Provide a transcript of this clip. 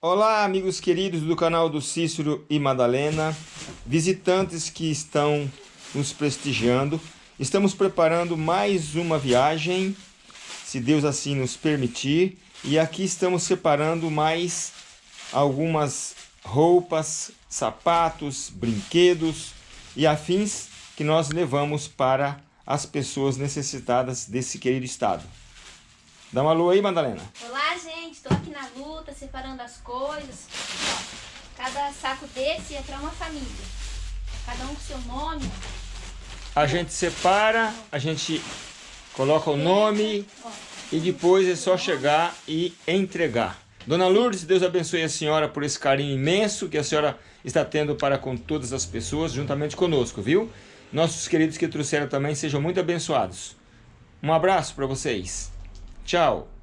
Olá, amigos queridos do canal do Cícero e Madalena, visitantes que estão nos prestigiando. Estamos preparando mais uma viagem, se Deus assim nos permitir, e aqui estamos separando mais algumas roupas, sapatos, brinquedos e afins que nós levamos para as pessoas necessitadas desse querido estado. Dá uma alô aí, Madalena. Olá, gente. Estou aqui na luta, separando as coisas. Ó, cada saco desse é para uma família. Cada um com seu nome. A gente separa, a gente coloca o nome e depois é só chegar e entregar. Dona Lourdes, Deus abençoe a senhora por esse carinho imenso que a senhora está tendo para com todas as pessoas, juntamente conosco, viu? Nossos queridos que trouxeram também sejam muito abençoados. Um abraço para vocês. Tchau!